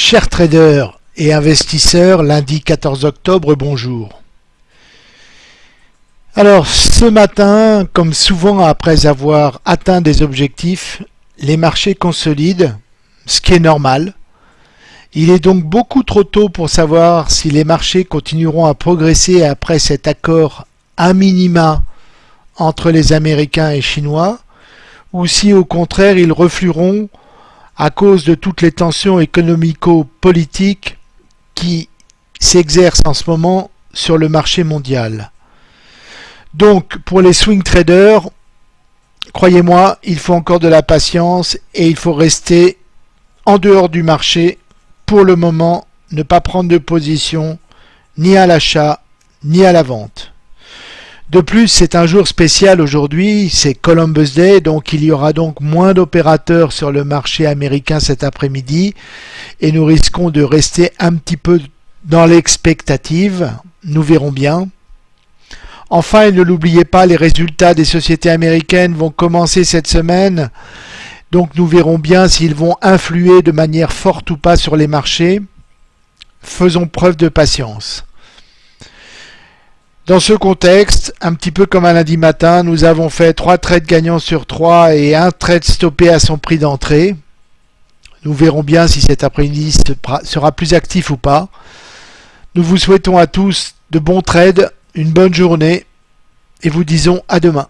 Chers traders et investisseurs, lundi 14 octobre, bonjour. Alors ce matin, comme souvent après avoir atteint des objectifs, les marchés consolident, ce qui est normal. Il est donc beaucoup trop tôt pour savoir si les marchés continueront à progresser après cet accord à minima entre les Américains et Chinois, ou si au contraire ils reflueront à cause de toutes les tensions économico-politiques qui s'exercent en ce moment sur le marché mondial. Donc pour les swing traders, croyez-moi, il faut encore de la patience et il faut rester en dehors du marché pour le moment, ne pas prendre de position ni à l'achat ni à la vente. De plus, c'est un jour spécial aujourd'hui, c'est Columbus Day, donc il y aura donc moins d'opérateurs sur le marché américain cet après-midi et nous risquons de rester un petit peu dans l'expectative, nous verrons bien. Enfin, et ne l'oubliez pas, les résultats des sociétés américaines vont commencer cette semaine, donc nous verrons bien s'ils vont influer de manière forte ou pas sur les marchés. Faisons preuve de patience. Dans ce contexte, un petit peu comme un lundi matin, nous avons fait 3 trades gagnants sur 3 et un trade stoppé à son prix d'entrée. Nous verrons bien si cet après-midi sera plus actif ou pas. Nous vous souhaitons à tous de bons trades, une bonne journée et vous disons à demain.